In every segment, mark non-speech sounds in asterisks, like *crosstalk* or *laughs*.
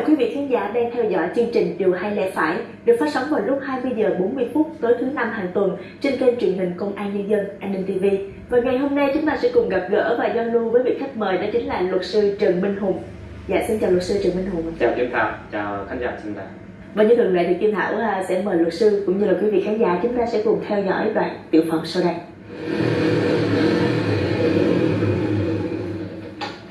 chào quý vị khán giả đang theo dõi chương trình Điều hay lẽ phải được phát sóng vào lúc 20 giờ 40 phút tối thứ năm hàng tuần trên kênh truyền hình Công an Nhân dân An ninh TV. Và ngày hôm nay chúng ta sẽ cùng gặp gỡ và giao lưu với vị khách mời đó chính là luật sư Trần Minh Hùng. Dạ xin chào luật sư Trần Minh Hùng. Chào Kim Thảo, chào khán giả xin chào. Và như thường lệ thì Kim Thảo à, sẽ mời luật sư cũng như là quý vị khán giả chúng ta sẽ cùng theo dõi đoạn tiểu phẩm sau đây.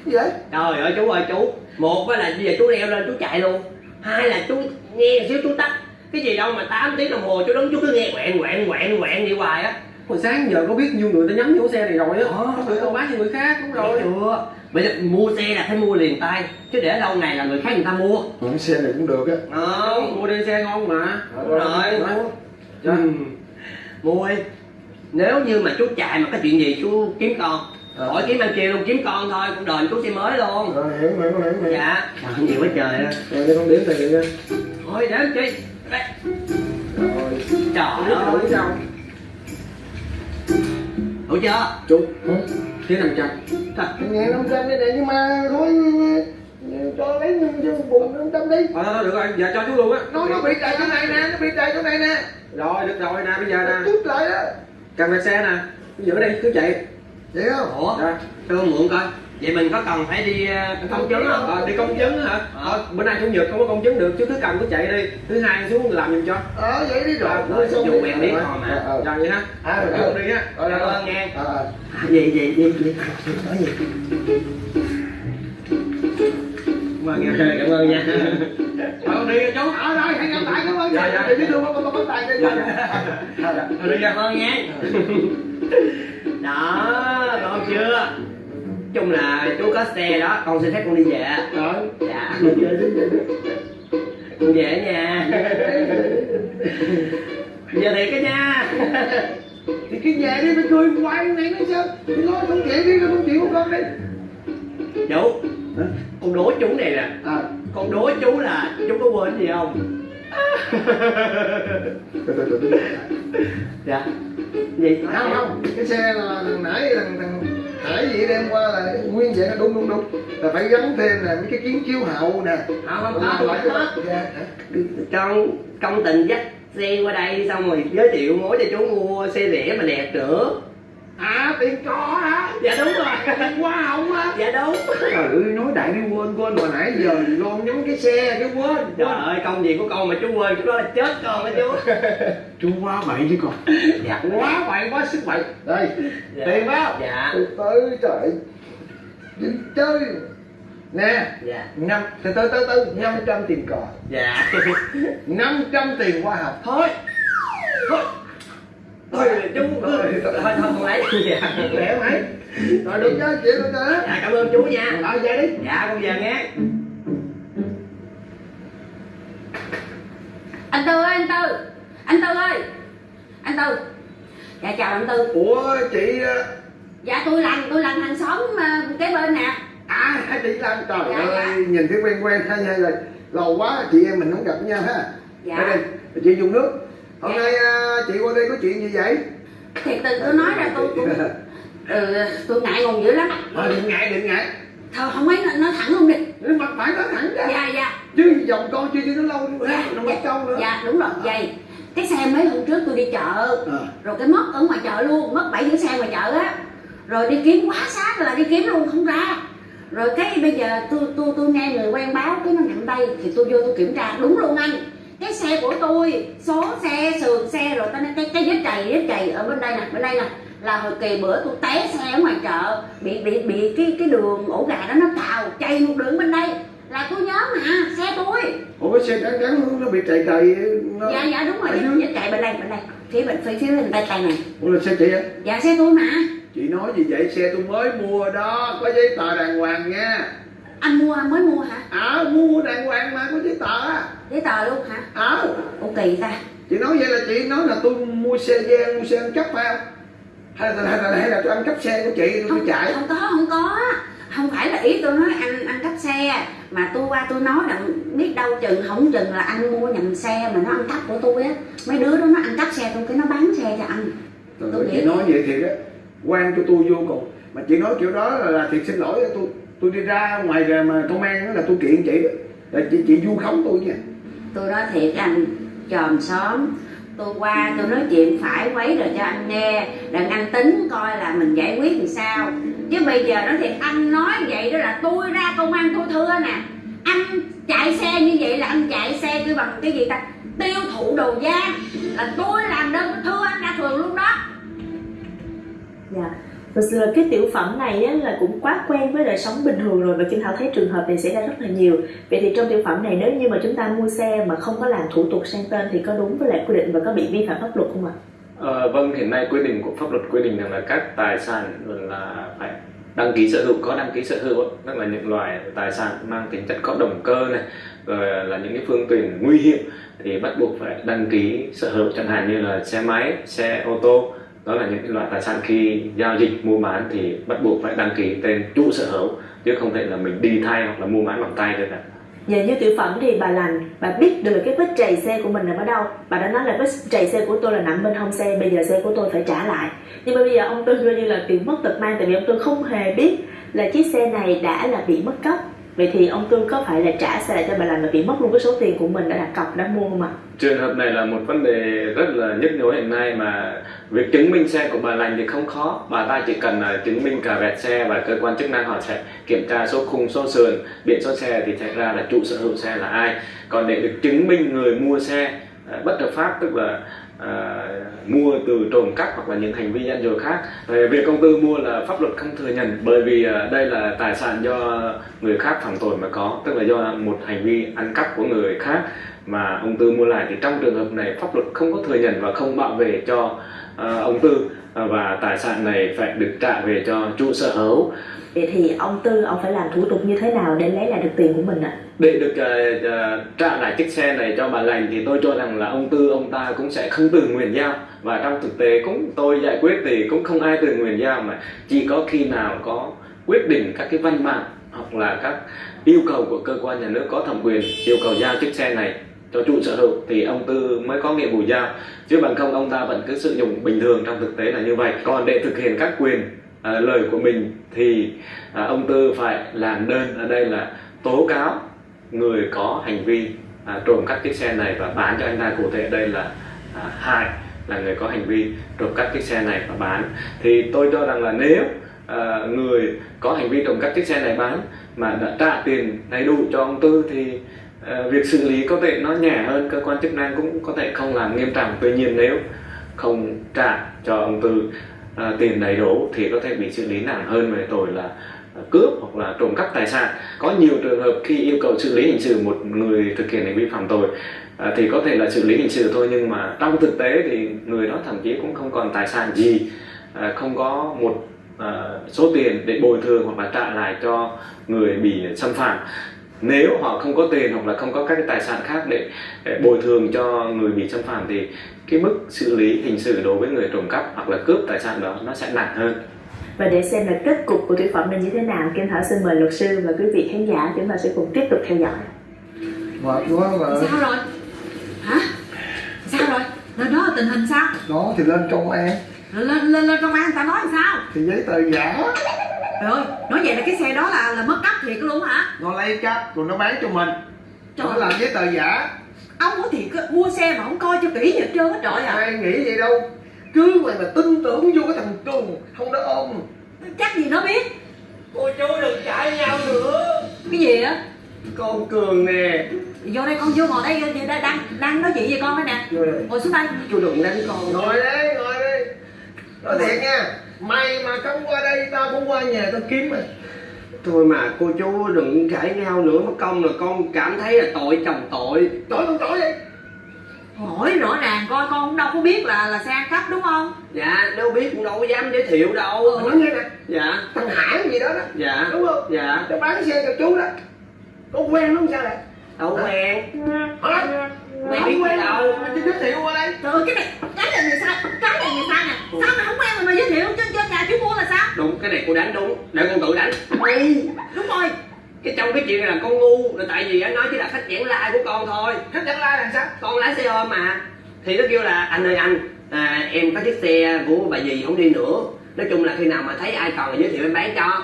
gì vậy Trời ơi chú ơi chú Một là bây giờ chú leo lên chú chạy luôn. Hai là chú nghe xíu chú tắt. Cái gì đâu mà 8 tiếng đồng hồ chú đứng chú cứ nghe quẹn quẹn quẹn quẹn đi hoài á. Hồi sáng giờ có biết nhiêu người ta nhắm vô xe này rồi á. Ờ. không được tao bán cho người khác đúng Rồi. Chưa? Bây giờ mua xe là phải mua liền tay Chứ để lâu ngày là người khác người ta mua. Ừ, xe này cũng được á. Ờ. Mua đi xe ngon mà. Đúng rồi. Mua. ừ. Mua đi. Nếu như mà chú chạy mà có chuyện gì chú kiếm con Ờ. Khỏi kiếm anh kia luôn kiếm con thôi Cũng đền chú xe mới luôn. Rồi hiểu hiểu hiểu hiểu. Dạ. Trời nhiều quá trời á. Rồi đây con điểm tiền nha Thôi để chi Đây. rồi. Trời ơi đủ sao Đủ chưa? Chú thiếu năm trăm nghe năm trăm đây này nhưng mà thôi. Cho lấy cho bùn năm trăm đi. Thôi thôi được rồi, giờ cho chú luôn á. nó nó bị trầy chỗ này nè nó bị trầy chỗ này nè. Rồi, được rồi nè, bây giờ nè. chút lại đó. Cầm về xe nè. Giữ đây, cứ chạy. Vậy không Ủa. Cho mượn coi Vậy mình có cần phải đi ờ, công chứng không Ờ, đi công chứng hả? Ờ. Thôi, bữa nay chủ nhật không có công chứng được, chú cứ cầm cứ chạy đi. Thứ hai xuống làm giùm cho. ờ vậy đi rồi Rồi, xong dù đi. quen biết Rồi, thôi mà. ờ, ờ. Rồi vậy ha. À, Rồi, đi á. Rồi, ơn nghe. Ờ, ờ. Gì gì gì gì Nói gì Cảm ơn nha. Cảm ơn nha Ờ, đi chú ở đây hẹn gặp lại cảm ơn Dạ, dạ. để biết luôn con con tài đây Dạ, dạ. Thôi đi cảm ơn nha Đó ngon chưa? Chung là chú có xe đó con xin phép con đi về. Rồi. Dạ. Về về con về nha giờ thiệt cái nha. Thì cái nhà đi phải cười hoài này nói sao? Thì nói không chịu đi không chịu của con đi. Chú con đố chú này nè. À. Con đố chú là chú có quên gì không *laughs* dạ. Gì? Không không. Cái xe là thằng nãy thằng thằng hải gì đem qua là nguyên vậy nó đúng đúng đúng. Là phải gắn thêm nè mấy cái kiến chiếu hậu nè. Không không không ra con công tình dắt xe qua đây xong rồi giới thiệu mối cho chú mua xe rẻ mà đẹp nữa à tiền có hả? Dạ đúng rồi. Hoa hồng á dạ đúng. Trời ơi nói đại đi quên quên mà nãy giờ lon nhắm cái xe cái quên trời ơi công việc của con mà chú quên chú đó là chết con đó chú. *laughs* Chú quá bậy chứ con. Dạ. Quá bậy quá sức bậy. Đây Dạ. tiền báo dạ. Từ từ trời. Đi chơi. Nè dạ. năm từ từ từ từ năm trăm tiền cò. Dạ. *laughs* Năm trăm tiền hoa hồng. Thôi. Thôi thôi chú cứ thôi thôi không lấy. Dạ lẹ mày rồi được chứ chịu được chứ dạ cảm ơn chú nha. Rồi về đi. Dạ con về nghe. Anh tư ơi anh tư. Anh tư ơi. Anh tư. Dạ chào anh tư. Ủa chị ờ, dạ tôi làm tôi làm hàng xóm ờ, kế bên nè. À chị lan trời Dạ, ơi dạ. nhìn thấy quen quen hai hai rồi lâu quá chị em mình không gặp nhau ha. Dạ. Đây, chị dùng nước hôm nay ờ, chị qua đây có chuyện gì vậy? Thì từ tôi nói ra tôi cũng ừ, tôi ngại ngùng dữ lắm. Thôi đừng ngại đừng ngại. Thôi không mấy nói, thẳng luôn đi mặt phải nói thẳng ra. Dạ dạ. Chứ dòng con chưa cho nó lâu nữa dạ. nó mất câu nữa. Dạ đúng rồi vậy. Cái xe mấy hôm trước tôi đi chợ. Ờ. rồi cái mất ở ngoài chợ luôn mất bảy cái xe ngoài chợ á. Rồi đi kiếm quá sát là đi kiếm luôn không ra. Rồi cái bây giờ tôi tôi tôi nghe người quen báo cái nó nhận tay thì tôi vô tôi kiểm tra đúng luôn anh cái xe của tôi số xe sườn xe rồi tao nói cái cái vết chày vết chày ở bên đây nè bên đây nè. Là hồi kỳ bữa tôi té xe ở ngoài chợ bị bị bị cái cái đường ổ gà đó nó cào chày một đường bên đây. Là tôi nhớ mà xe tôi. Ủa cái xe cắn cắn nó bị chạy chạy nó dạ dạ đúng rồi vết dưới. vết chày bên đây bên đây. Phía bên phía phía bên tay tay này. Ủa là xe chị á? Dạ xe tôi mà. Chị nói gì vậy? Xe tôi mới mua đó có giấy tờ đàng hoàng nha anh mua mới mua hả? À mua đàng hoàng mà có giấy tờ á. Giấy tờ luôn hả? À ô kỳ ta. Chị nói vậy là chị nói là tôi mua xe gian mua xe ăn cắp phải không? Hay là, hay là, hay là tôi ăn cắp xe của chị tôi không chạy? không có không có. Không phải là ý tôi nói anh ăn cắp xe mà tôi qua tôi nói là biết đâu chừng không chừng là anh mua nhầm xe mà nó ăn cắp của tôi á. Mấy đứa đó nó ăn cắp xe tôi cái nó bán xe cho anh. Tôi nghĩ chị nói vậy thiệt á. Quan cho tôi vô cùng. Mà chị nói kiểu đó là, là thiệt xin lỗi tôi tôi đi ra ngoài ra mà công an đó là tôi kiện chị đó. Rồi chị, chị vu khống tôi nha. Tôi nói thiệt anh chòm xóm tôi qua tôi nói chuyện phải quấy rồi cho anh nghe đặng anh tính coi là mình giải quyết làm sao. Chứ bây giờ nói thiệt anh nói vậy đó là tôi ra công an tôi thưa nè. Anh chạy xe như vậy là anh chạy xe tôi bằng cái gì ta? Tiêu thụ đồ gian là tôi làm đơn thưa anh ra phường luôn đó. Dạ. Thực sự là cái tiểu phẩm này á, là cũng quá quen với đời sống bình thường rồi và Kim Thảo thấy trường hợp này xảy ra rất là nhiều. Vậy thì trong tiểu phẩm này nếu như mà chúng ta mua xe mà không có làm thủ tục sang tên thì có đúng với lại quy định và có bị vi phạm pháp luật không ạ? Ờ, vâng, hiện nay quy định của pháp luật quy định rằng là các tài sản là phải đăng ký sở hữu có đăng ký sở hữu tức là những loại tài sản mang tính chất có động cơ này rồi là những cái phương tiện nguy hiểm thì bắt buộc phải đăng ký sở hữu chẳng hạn như là xe máy xe ô tô đó là những loại tài sản khi giao dịch mua bán thì bắt buộc phải đăng ký tên chủ sở hữu chứ không thể là mình đi thay hoặc là mua bán bằng tay được ạ Dạ như tiểu phẩm thì bà lành, bà biết được cái vết trầy xe của mình nằm ở đâu. Bà đã nói là vết trầy xe của tôi là nằm bên hông xe, bây giờ xe của tôi phải trả lại. Nhưng mà bây giờ ông Tư coi như là tiểu mất tật mang Tại vì ông Tư không hề biết là chiếc xe này đã là bị mất cắp. Vậy thì ông Tư có phải là trả xe lại cho bà lành mà bị mất luôn cái số tiền của mình đã đặt cọc, đã mua không ạ? trường hợp này là một vấn đề rất là nhức nhối hiện nay mà việc chứng minh xe của bà lành thì không khó bà ta chỉ cần là chứng minh cả vẹt xe và cơ quan chức năng họ sẽ kiểm tra số khung số sườn biển số xe thì sẽ ra là chủ sở hữu xe là ai còn để được chứng minh người mua xe à, bất hợp pháp tức là à, mua từ trộm cắp hoặc là những hành vi gian dối khác. Về việc công tư mua là pháp luật không thừa nhận bởi vì à, đây là tài sản do người khác phạm tội mà có tức là do một hành vi ăn cắp của người khác mà ông tư mua lại. Thì trong trường hợp này pháp luật không có thừa nhận và không bảo vệ cho ông tư à, và tài sản này phải được trả về cho chủ sở hữu Vậy thì ông Tư, ông phải làm thủ tục như thế nào để lấy lại được tiền của mình ạ? để được à, à, trả lại chiếc xe này cho bà lành thì tôi cho rằng là ông tư ông ta cũng sẽ không tự nguyện giao và trong thực tế cũng tôi giải quyết thì cũng không ai tự nguyện giao mà chỉ có khi nào có quyết định các cái văn bản hoặc là các yêu cầu của cơ quan nhà nước có thẩm quyền yêu cầu giao chiếc xe này cho chủ sở hữu thì ông tư mới có nghĩa vụ giao. Chứ bằng không ông ta vẫn cứ sử dụng bình thường trong thực tế là như vậy. Còn để thực hiện các quyền à, lời của mình thì à, ông tư phải làm đơn ở đây là tố cáo người có hành vi à, trộm cắp chiếc xe này và bán cho anh ta. Cụ thể đây là à, Hải là người có hành vi trộm cắp chiếc xe này và bán. Thì tôi cho rằng là nếu à, người có hành vi trộm cắp chiếc xe này bán mà đã trả tiền đầy đủ cho ông tư thì Ờ, việc xử lý có thể nó nhẹ hơn cơ quan chức năng cũng có thể không làm nghiêm trọng. Tuy nhiên nếu không trả cho ông tư à, tiền đầy đủ thì có thể bị xử lý nặng hơn về tội là ờ, cướp hoặc là trộm cắp tài sản. Có nhiều trường hợp khi yêu cầu xử lý hình sự một người thực hiện hành vi phạm tội à, thì có thể là xử lý hình sự thôi nhưng mà trong thực tế thì người đó thậm chí cũng không còn tài sản gì. À, không có một à, số tiền để bồi thường hoặc là trả lại cho người bị xâm phạm nếu họ không có tiền hoặc là không có các cái tài sản khác để, để bồi thường cho người bị xâm phạm thì cái mức xử lý hình sự đối với người trộm cắp hoặc là cướp tài sản đó nó sẽ nặng hơn. Và để xem là kết cục của tiểu phẩm này như thế nào, Kim Thảo xin mời luật sư và quý vị khán giả chúng ta sẽ cùng tiếp tục theo dõi. mệt quá mà sao rồi? Hả? Sao rồi? Lên đó tình hình sao? Đó thì lên công an. Lên lên lên công an người ta nói làm sao? Thì giấy tờ giả trời ơi nói vậy là cái xe đó là là mất cắp thiệt luôn hả? Nó lấy cắp rồi nó bán cho mình. Trời nó làm giấy tờ giả. Ông có thiệt á, mua xe mà không coi cho kỹ gì hết trơn á trời ạ ai nghĩ vậy đâu. Cứ mày mà tin tưởng vô cái thằng trùng không đó ôm chắc gì nó biết? Cô chú đừng cãi nhau nữa. Cái gì á con cường nè. Vô đây con vô ngồi đây đây- đây- đang đang nói chuyện với con đây nè. Ngồi xuống đây. Chú đừng đánh con. Ngồi đây ngồi đây nói thiệt nha mày mà không qua đây tao cũng qua nhà tao kiếm mày thôi mà cô chú đừng cãi nhau nữa mất công là con cảm thấy là tội chồng tội. Tội không tội vậy hỏi rõ ràng coi con cũng đâu có biết là là xe ăn cắp đúng không? Dạ đâu biết cũng đâu có dám giới thiệu đâu. Mà nói nghe nè. Dạ. Thằng hải gì đó đó. Dạ. Đúng không? Dạ. Nó bán xe cho chú đó. Có quen nó không sao lại đâu quen. Hả? Quen quen. đâu. mà giới thiệu qua đây. Trời ơi cái này cái này người sao cái này người sao nè sao mà không quen mà mà giới thiệu cho cho nhà chú mua là sao? Đúng cái này cô đánh đúng. Để con tự đánh. Đúng rồi. Cái trong cái chuyện này là con ngu là tại vì anh nói chỉ là khách giảng lai của con thôi. Khách dẫn lai là sao? Con lái xe ôm mà. Thì nó kêu là anh ơi anh à, em có chiếc xe của bà dì không đi nữa. Nói chung là khi nào mà thấy ai còn là giới thiệu em bán cho.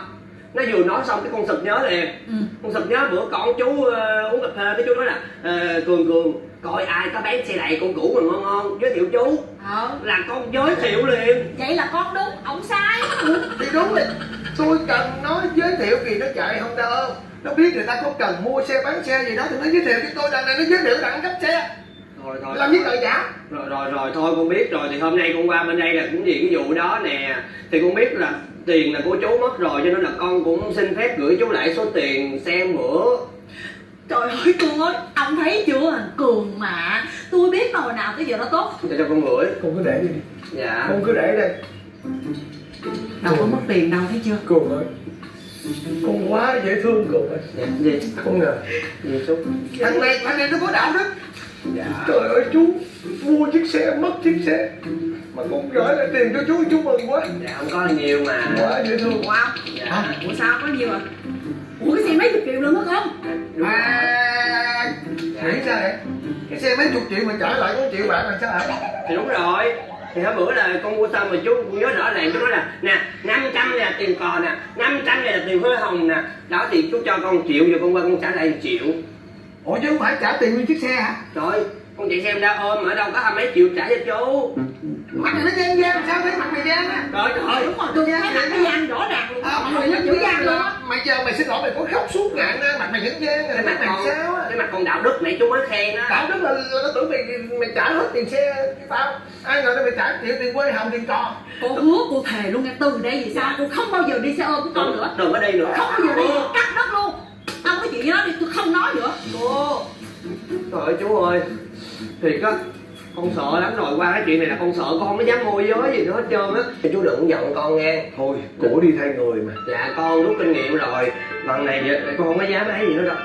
Nó vừa nói xong cái con sực nhớ liền Ừ. con sực nhớ bữa con chú ờ, uống cà phê cái chú nói là ờ, cường cường coi ai có bán xe đẩy con cũ mà ngon ngon? Giới thiệu chú. Ờ, là con giới thiệu liền. Vậy là con đúng ổng sai. Thì đúng rồi tôi cần nói giới thiệu vì nó chạy không đâu nó biết người ta có cần mua xe bán xe gì đó thì nó giới thiệu cho tôi đằng này nó giới thiệu đẳng cấp xe. Rồi rồi làm gì tờ giả. Rồi rồi rồi thôi con biết rồi. Thì hôm nay con qua bên đây là cũng vì cái vụ đó nè. Thì con biết là tiền là của chú mất rồi cho nên là con cũng xin phép gửi chú lại số tiền xe bữa Trời ơi Cường ơi, ông thấy chưa? Cường mà Tôi biết hồi nào tới giờ nó tốt. Cho cho con gửi con cứ để đi. Dạ. Con cứ để đây. Đâu có mất tiền đâu thấy chưa? cường ơi con quá dễ thương cường ơi. Dạ gì con ngờ gì chú thằng này thằng này nó có đạo đức dạ. Trời ơi chú mua chiếc xe mất chiếc xe. Mà con gửi lại tiền cho chú chú mừng quá. Dạ không có nhiều mà. Quá dễ thương. Wow dạ. Ủa sao có nhiều à? Mấy chục triệu luôn á không? à nghĩ sao vậy. Cái xe mấy chục triệu mà trả lại có triệu bạc làm sao hả thì đúng rồi. Thì hôm bữa là con mua xong mà chú nhớ rõ ràng chú nói là nè 500 này là tiền cò nè 500 này là tiền hoa hồng nè. Đó thì chú cho con triệu rồi con qua con trả lại một triệu. Ủa chứ không phải trả tiền nguyên chiếc xe hả? Trời con chạy xem ra ôm ở đâu có hai mấy triệu trả cho chú. Mặt này nó gian gian sao thấy mặt mày gian á? Trời trời. Đúng rồi, tôi thấy mặt cái gian rõ ràng luôn À, Mọi người nó chữ mày giờ mày xin lỗi mày có khóc suốt ngạn á mặt mày vẫn gian rồi cái mặt mày con sao á? cái mặt con đạo đức nãy chú mới khen á. Đạo đức là, nó tưởng mày mày trả hết tiền xe cho tao. Ai ngờ mày trả tiền tiền quê hồng tiền trò Cô hứa cô thề luôn nha từ đây về sau tôi không bao giờ đi xe ôm của con nữa. đừng có đi nữa. Không bao giờ đi cắt đất luôn. Ông có chuyện gì đó đi tôi không nói nữa. Cô trời ơi chú ơi. Thiệt á con sợ lắm rồi qua cái chuyện này là con sợ con mới dám môi giới gì nữa hết trơn á. Thì chú đừng giận con nghe. Thôi cổ đi thay người mà. Dạ con rút kinh nghiệm rồi. Lần này vậy, con không có dám ấy gì nữa đâu.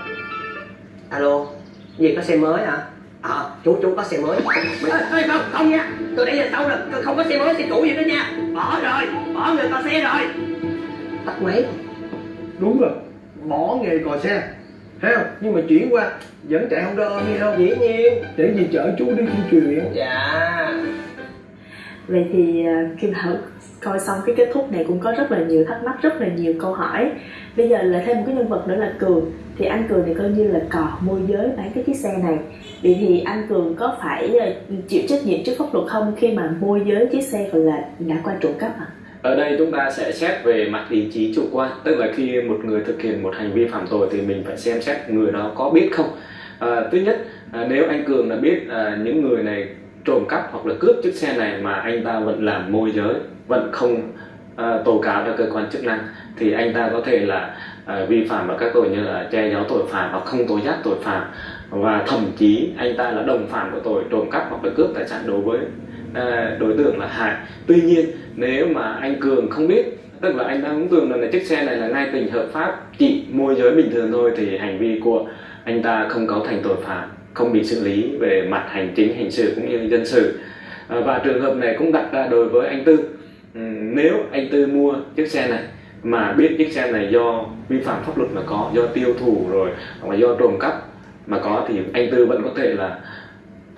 Alo gì có xe mới hả? Ờ chú chú có xe mới. Ê, ê, không không nha. Từ đây giờ sau là không có xe mới xe cũ gì nữa nha. Bỏ rồi bỏ người có xe rồi. Tắt máy. Đúng rồi bỏ nghề cò xe thấy không nhưng mà chuyển qua vẫn chạy không đo nghe không dĩ nhiên để gì chở chú đi tuyên truyền dạ Vậy thì ờ, Kim Thảo coi xong cái kết thúc này cũng có rất là nhiều thắc mắc, rất là nhiều câu hỏi. Bây giờ là thêm một cái nhân vật nữa là Cường. Thì anh Cường này coi như là cò môi giới bán cái chiếc xe này. Vậy thì anh Cường có phải ờ, chịu trách nhiệm trước pháp luật không khi mà môi giới chiếc xe gọi là đã qua trộm cắp à? Ở đây chúng ta sẽ xét về mặt ý chí chủ quan. Tức là khi một người thực hiện một hành vi phạm tội thì mình phải xem xét người đó có biết không. À, Thứ nhất, à, nếu anh Cường đã biết à, những người này trộm cắp hoặc là cướp chiếc xe này mà anh ta vẫn làm môi giới Vẫn không à, tố cáo cho cơ quan chức năng Thì anh ta có thể là à, vi phạm vào các tội như là che giấu tội phạm hoặc không tố giác tội phạm. Và thậm chí anh ta là đồng phạm của tội trộm cắp hoặc là cướp tài sản đối với À, đối tượng là Hải. Tuy nhiên nếu mà anh Cường không biết tức là anh đang tưởng rằng là chiếc xe này là ngay tình hợp pháp chỉ môi giới bình thường thôi thì hành vi của anh ta không cấu thành tội phạm không bị xử lý về mặt hành chính hình sự cũng như dân sự. À, và trường hợp này cũng đặt ra đối với anh Tư. Ừ, nếu anh Tư mua chiếc xe này mà biết chiếc xe này do vi phạm pháp luật mà có do tiêu thụ rồi hoặc là do trộm cắp mà có thì anh Tư vẫn có thể là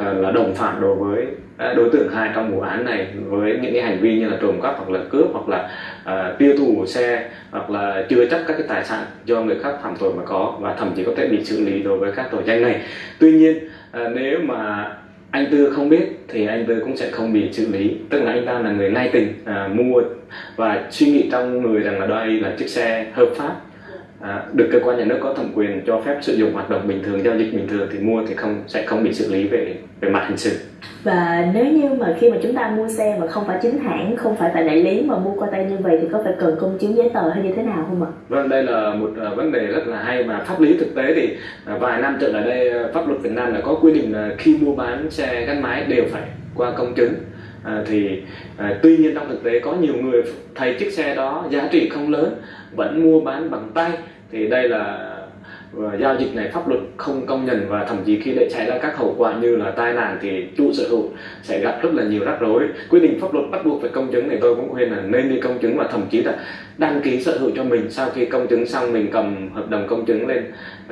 Ờ, là đồng phạm đối với ờ, đối tượng hai trong vụ án này với những cái hành vi như là trộm cắp hoặc là cướp hoặc là uh, tiêu thụ xe hoặc là chứa chấp các cái tài sản do người khác phạm tội mà có và thậm chí có thể bị xử lý đối với các tội danh này. Tuy nhiên uh, nếu mà anh tư không biết thì anh tư cũng sẽ không bị xử lý. Tức là anh ta là người nay tình à, mua và suy nghĩ trong người rằng là đây là chiếc xe hợp pháp. À, được cơ quan nhà nước có thẩm quyền cho phép sử dụng hoạt động bình thường giao dịch bình thường thì mua thì không sẽ không bị xử lý về về mặt hình sự Và nếu như mà khi mà chúng ta mua xe mà không phải chính hãng, không phải tại đại lý mà mua qua tay như vậy thì có phải cần công chứng giấy tờ hay như thế nào không ạ? Vâng, đây là một à, vấn đề rất là hay mà pháp lý thực tế thì à, vài năm trở lại đây à, pháp luật Việt Nam đã có quy định là khi mua bán xe gắn máy đều phải qua công chứng. À, thì à, tuy nhiên trong thực tế có nhiều người thấy chiếc xe đó giá trị không lớn vẫn mua bán bằng tay thì đây là và giao dịch này pháp luật không công nhận và thậm chí khi để xảy ra các hậu quả như là tai nạn thì chủ sở hữu sẽ gặp rất là nhiều rắc rối. Quy định pháp luật bắt buộc phải công chứng thì tôi cũng khuyên là nên đi công chứng và thậm chí là đăng ký sở hữu cho mình sau khi công chứng xong mình cầm hợp đồng công chứng lên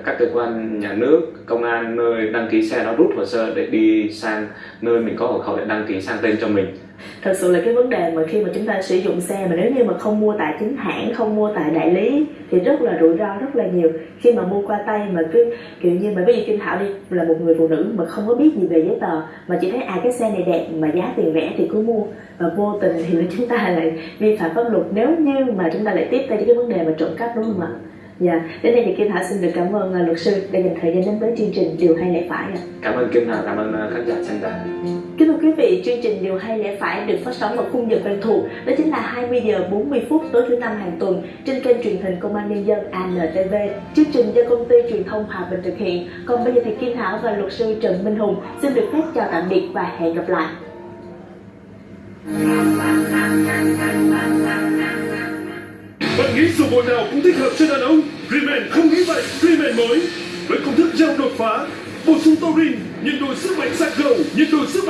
các cơ quan nhà nước, công an nơi đăng ký xe đó rút hồ sơ để đi sang nơi mình có hộ khẩu để đăng ký sang tên cho mình. Thật sự là cái vấn đề mà khi mà chúng ta sử dụng xe mà nếu như mà không mua tại chính hãng, không mua tại đại lý thì rất là rủi ro rất là nhiều. Khi mà mua qua tay mà cứ kiểu như mà bây giờ Kim Thảo đi là một người phụ nữ mà không có biết gì về giấy tờ mà chỉ thấy à cái xe này đẹp mà giá tiền rẻ thì cứ mua. Và vô tình thì là *laughs* chúng ta lại vi phạm pháp luật. Nếu như mà chúng ta lại tiếp tay cho cái vấn đề mà trộm cắp đúng không ạ? Dạ, đến đây thì Kim Thảo xin được cảm ơn à, luật sư đã dành thời gian đến với chương trình Điều hay lẽ phải ạ. cảm ơn kim thảo cảm ơn ờ, khán giả xem đài Kính thưa quý vị, chương trình Điều hay lẽ phải được phát sóng vào khung giờ quen thuộc, đó chính là 20 giờ 40 phút tối thứ năm hàng tuần trên kênh truyền hình Công an Nhân dân ANTV. Chương trình do công ty truyền thông Hòa Bình thực hiện. Còn bây giờ thì Kim Thảo và luật sư Trần Minh Hùng xin được phép chào tạm biệt và hẹn gặp lại. Bạn nghĩ dù bộ nào cũng thích hợp cho đàn ông? Riemann không nghĩ vậy, Riemann mới với công thức gel đột phá, bổ sung taurin, nhiệt độ sức mạnh sạc gầu, nhiệt độ sức mạnh